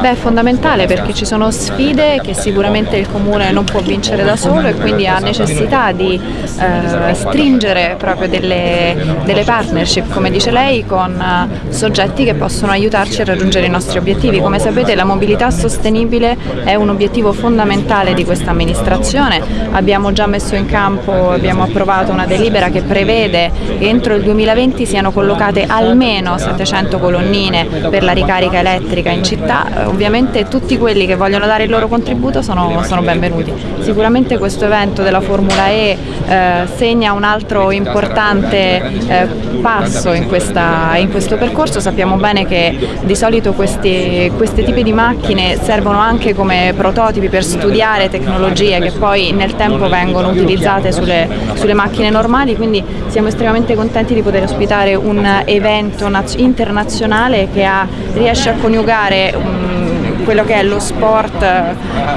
Beh, è fondamentale perché ci sono sfide che sicuramente il comune non può vincere da solo e quindi ha necessità di eh, stringere proprio delle, delle, partnership, come dice lei, con uh, soggetti che possono aiutarci a raggiungere i nostri obiettivi. Come sapete la mobilità sostenibile è un obiettivo fondamentale di questa amministrazione. Abbiamo già messo in campo, abbiamo approvato una delibera che prevede che entro il 2020 siano collocate almeno 700 colonnine per la ricarica elettrica in città ovviamente tutti quelli che vogliono dare il loro contributo sono, sono benvenuti. Sicuramente questo evento della Formula E eh, segna un altro importante eh, passo in, questa, in, questo percorso, sappiamo bene che di solito questi, questi tipi di macchine servono anche come prototipi per studiare tecnologie che poi nel tempo vengono utilizzate sulle, sulle macchine normali, quindi siamo estremamente contenti di poter ospitare un evento internazionale che ha, riesce a coniugare un, quello che è lo sport,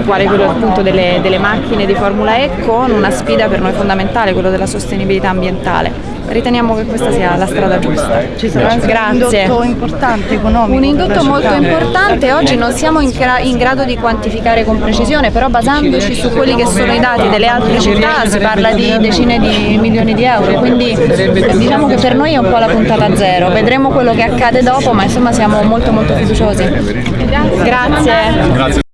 quale quello appunto delle, delle macchine di Formula E, con una sfida per noi fondamentale, quello della sostenibilità ambientale riteniamo che questa sia la strada giusta. Ci sarà anche Grazie. un indotto importante economico. Un indotto molto importante, oggi non siamo in, in, grado di quantificare con precisione, però basandoci su quelli che sono i dati delle altre città si parla di decine di milioni di euro, quindi diciamo che per noi è un po' la puntata zero, vedremo quello che accade dopo, ma insomma siamo molto molto fiduciosi. Grazie. Grazie.